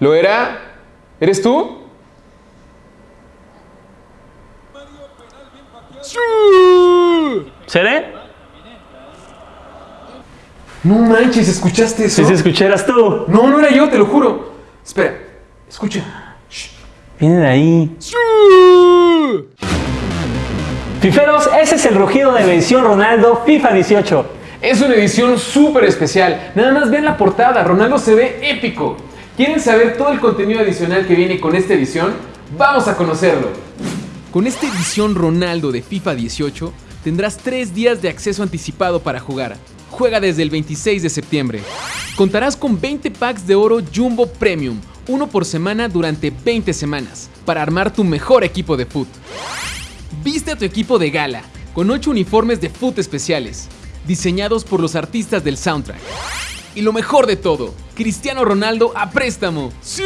¿Lo era? ¿Eres tú? ¿Seré? No manches, ¿escuchaste eso? Si se escucharas tú. No, no era yo, te lo juro. Espera, escucha. Viene de ahí. Fiferos, ese es el rugido de edición Ronaldo FIFA 18. Es una edición súper especial. Nada más vean la portada, Ronaldo se ve épico. ¿Quieren saber todo el contenido adicional que viene con esta edición? Vamos a conocerlo. Con esta edición Ronaldo de FIFA 18 tendrás 3 días de acceso anticipado para jugar. Juega desde el 26 de septiembre. Contarás con 20 packs de oro Jumbo Premium, uno por semana durante 20 semanas, para armar tu mejor equipo de foot. Viste a tu equipo de gala, con 8 uniformes de foot especiales, diseñados por los artistas del soundtrack. Y lo mejor de todo, Cristiano Ronaldo a préstamo. ¡Sí!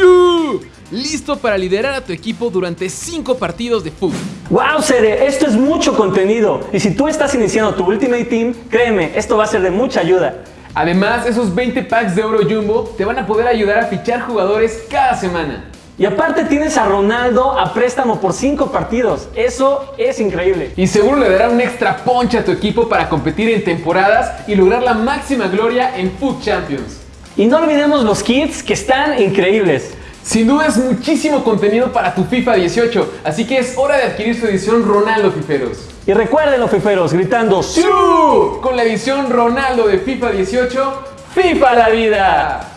Listo para liderar a tu equipo durante 5 partidos de fútbol. ¡Wow, Sere! Esto es mucho contenido. Y si tú estás iniciando tu Ultimate Team, créeme, esto va a ser de mucha ayuda. Además, esos 20 packs de oro jumbo te van a poder ayudar a fichar jugadores cada semana. Y aparte tienes a Ronaldo a préstamo por 5 partidos. Eso es increíble. Y seguro le dará un extra punch a tu equipo para competir en temporadas y lograr la máxima gloria en Foot Champions. Y no olvidemos los kits que están increíbles. Sin duda es muchísimo contenido para tu FIFA 18, así que es hora de adquirir su edición Ronaldo Fiferos. Y recuerden Fiferos gritando ¡Su! Con la edición Ronaldo de FIFA 18, ¡FIFA la vida!